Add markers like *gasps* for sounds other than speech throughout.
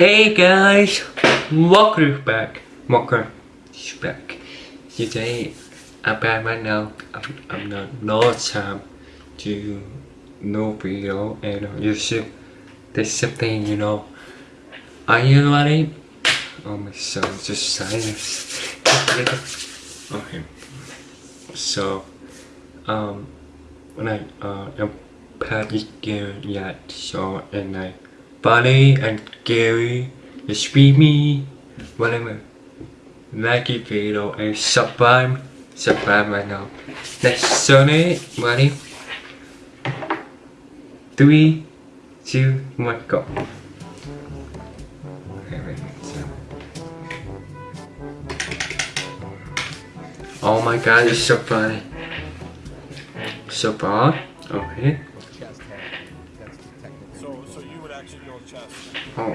Hey guys, welcome back. Welcome back. Today I'm back right now. I'm, I'm not no time to no video and on YouTube. There's something you know. Are you ready? Oh my son, just silence. okay. So, um, when I uh, I'm playing game yet, so and I. Buddy and Gary, the streamy, whatever. Like the video and subscribe, subscribe right now. Next Sunday, ready? Three, two, one, go. Oh my god, it's so funny. So far, okay. Oh,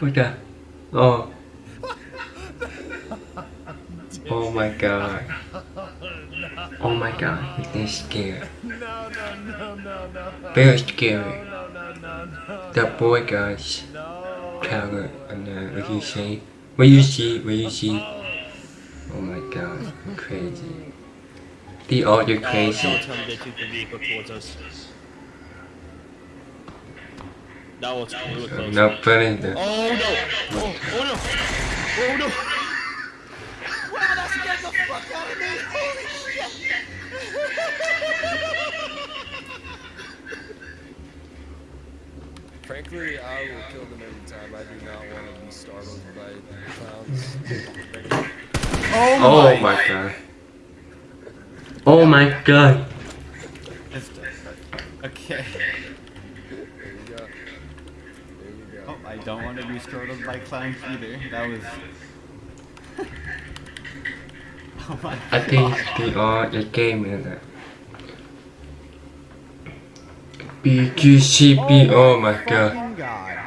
That. Oh. Oh my god. Oh my god, they're scared. No, no, no, no, no. Very scary. No, no, no, no. The boy guys. No. And uh, what you say? What you see? What you see? Oh my god, crazy. The audio Oh, crazy. don't tell me they took the vehicle towards us. That was really close. No funny there. Oh no! Oh, oh no! Oh no! Wow, that scared the fuck out of me. Holy shit. Frankly, I will kill them every time. I do not want to be startled by clowns. Oh my god. Oh my god. Okay. There you go. There you go. Oh, I don't want to be startled by clowns either. That was. *laughs* oh my I think they are the game in it. BQCP, oh my god. Fucking God.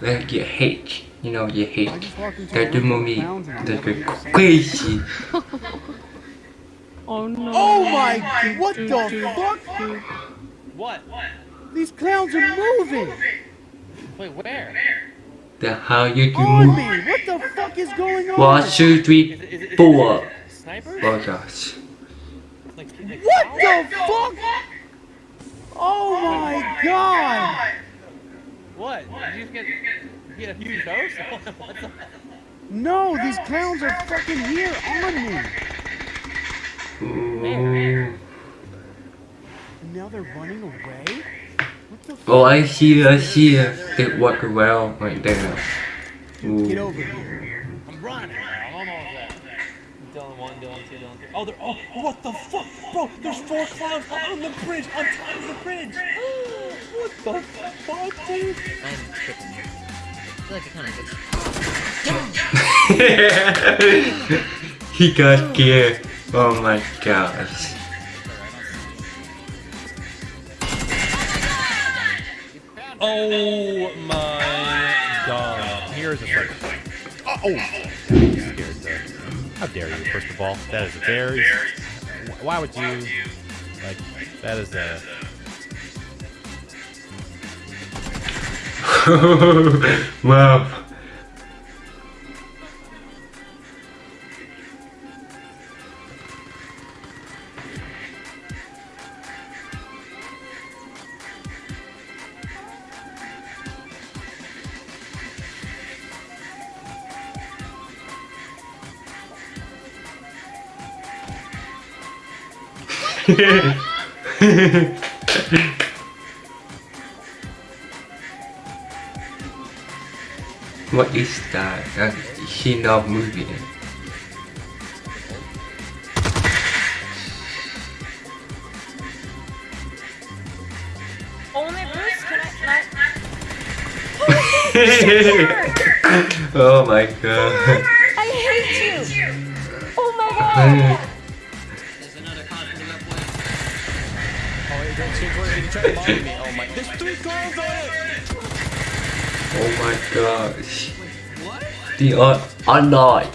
Like you hate, you know you I hate. just That the room movie, clowns and that the crazy. *laughs* Oh no. Oh my, what the fuck? What? These clowns are moving Wait, where? The how you do on move. What the fuck is going on? One, two, three, Is it, is it, four. Sniper? Oh gosh. Like, like What the fuck? Oh my god. What? Did you just get, get a huge house? What's up? No, these clowns are fucking here on me. Ooh. Now they're running away? What the fuck? Oh, I see, I see. They walk well right there. Get over here. I'm running. I'm almost oh, there. Dylan 1, Dylan 2, Dylan 3. Oh, they're, oh, what the fuck? Bro, there's four clowns on the bridge, on top of the bridge. *gasps* what the fuck, dude? I'm tripping. I feel like I kind of *laughs* he got scared. Oh my gosh. Oh my god. Here's a second. Oh, oh. Scared there. How dare you, first of all? That is very. Why would you. Like, that is a. *laughs* wow. *laughs* what is that? That's He not moving. Only Bruce can I... *laughs* oh my god. I hate you. *laughs* Oh my god. Oh, my. There's three on it! Oh my gosh. The are unlock.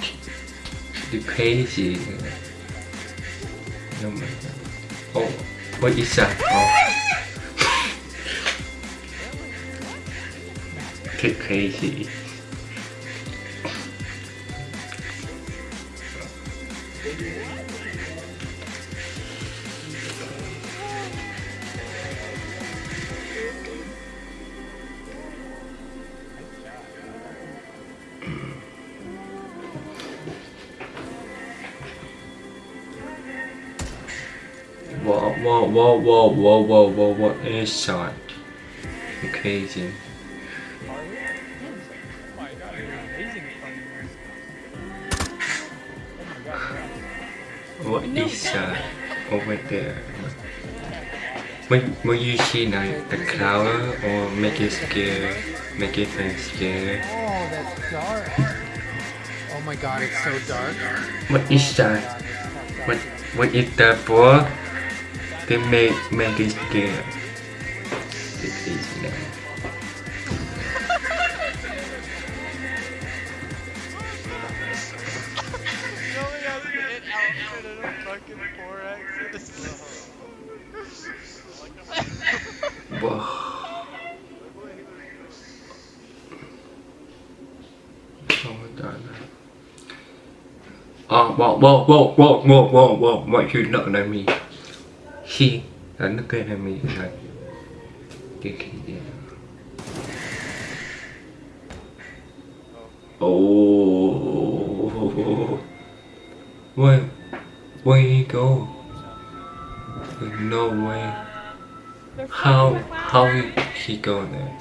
The crazy. Oh my god. Oh, what is that? Oh. the crazy. Whoa, whoa, whoa, whoa, whoa, whoa, whoa, what is that? Crazy. Oh you're finding What is that over there? When, when you see like the cloud or make it scare, make it feel scared. Oh, that's dark. Oh my god, it's so dark. What is that? What what is that for? They make make it scared. It's easy now. You only have to hit outfit in a fucking 4X. Whoa. Oh my god. Oh, whoa, whoa, whoa, whoa, whoa, whoa, whoa, what you looking at me? Looking at me like, okay, yeah. Oh, where, where he go? No way. How, how he, he go there?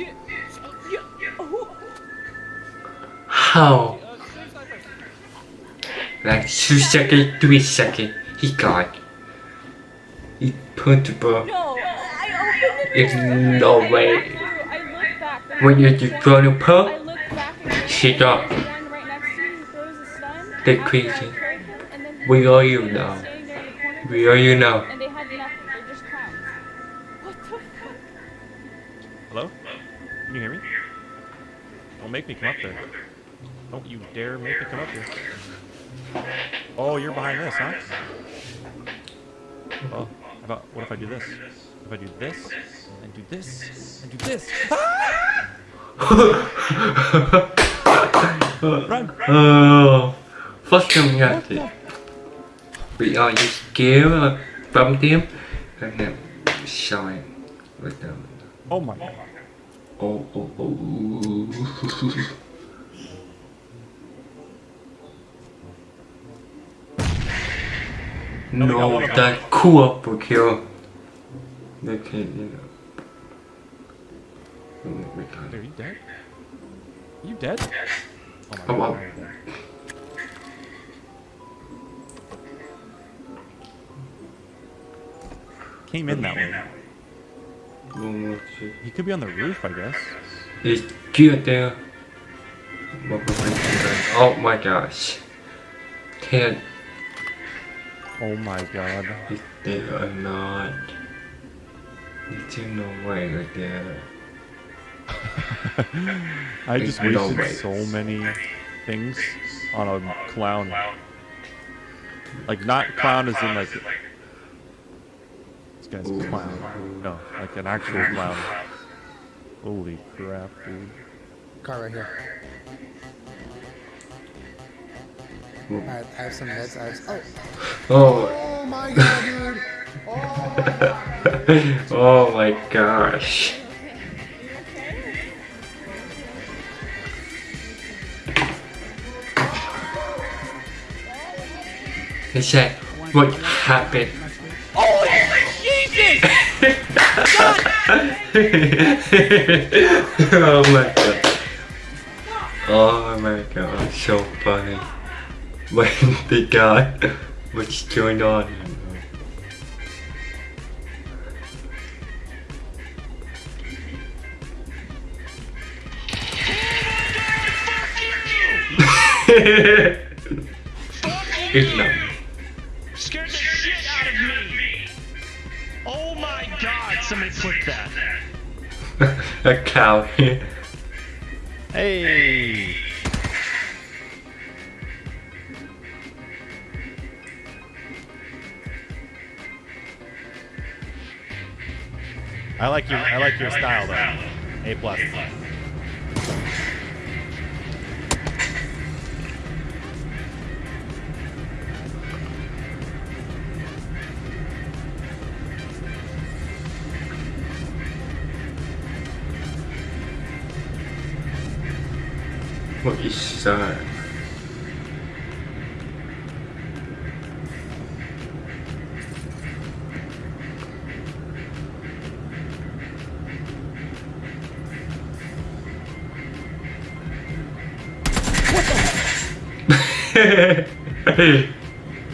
How? Like two second, three second, he got. He put the ball. No, I opened it. It's no I way. looked through, I looked back. there When you was just one- throw the I pearl, looked back She there got- was one right next to you who throws a stun. They After I crazy. killed him, and then We are you they now. standing there in the corner, We are you now. And they had nothing. They're just clowns. What the fuck? Hello? Can you hear me? Don't make me come up there. Don't you dare make me come up here. Oh, you're behind this, huh? Well, how about what if I do this? If I do this, and do this, and do this. *laughs* Run! Oh, first time we got it. We are just scared from uh, them and then shine with them. Oh my god. Oh, oh, oh. *laughs* No, that cool for kill. They can't, you know. Are you dead? You dead? Oh my god. on. Came in that way. He could be on the roof, I guess. It's good there. What was I doing? Oh my gosh. Can't. Oh my god. They are not. It's no way right *laughs* there. I just There's no wasted way. so many things on a clown. Like not clown as in like this guy's a clown. No, like an actual clown. Holy crap, dude. Car right here. Alright, I have some meds. I have. Oh. Oh. Oh my god, dude. *laughs* oh my gosh. He said, what happened? Oh Jesus! *laughs* oh my god. Oh my god, so funny. When *laughs* the guy, what's going on? it's not. Scared the shit out of me. Oh my god, somebody click that. *laughs* A cow. Hey! I like your I like your style though. A plus. What is that?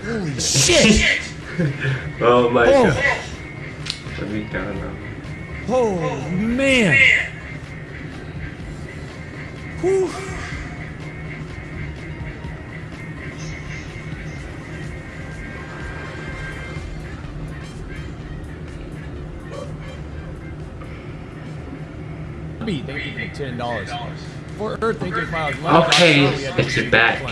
Holy shit! *laughs* oh my Oh. god. Let me down now. Oh man! Whew. Thank you for ten dollars. For Earth, thank you for five dollars. Okay, it's back.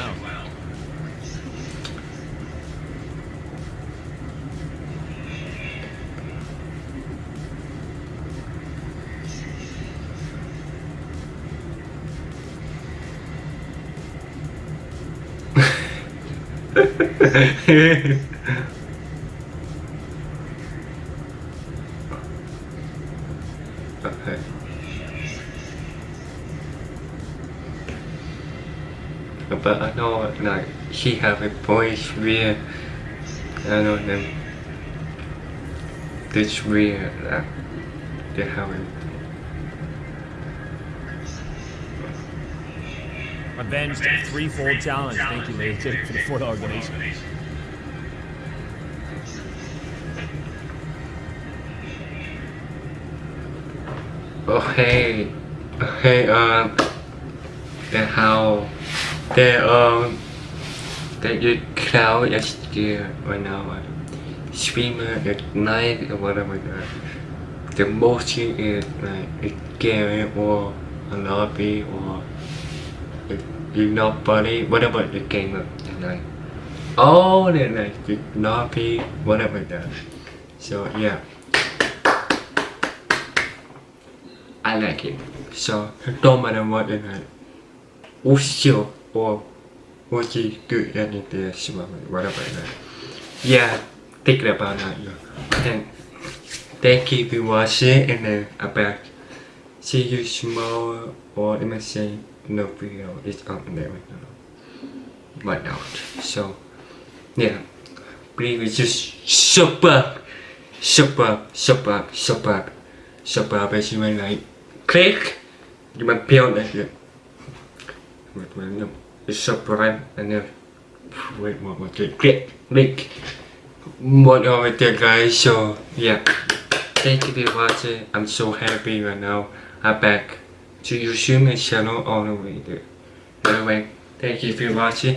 Okay. *laughs* But I know like she have a voice where I know them this where like uh, they have a Avenged threefold challenge. Thank you, ladies, for the four dollar donation. Okay, okay, um, the how, the um, the you cloud is here right now, uh, streamer at night or whatever. The, the motion is like a game or a lobby or you know buddy, whatever the game is like. Oh, the like the lobby, whatever that. So yeah. I like it. So no matter what it is, also or what you do anything whatever is. Yeah, think about that. Yeah. And thank you for watching and then I'm back. See you tomorrow or let me say no video is up there right now. But not. So yeah. Please just up, shut up. Shut up as you like click you might build that here wait wait no it's subscribe and then wait one more click click click what over there guys so yeah thank you for watching I'm so happy right now I'm back to YouTube channel all the way there anyway thank you for watching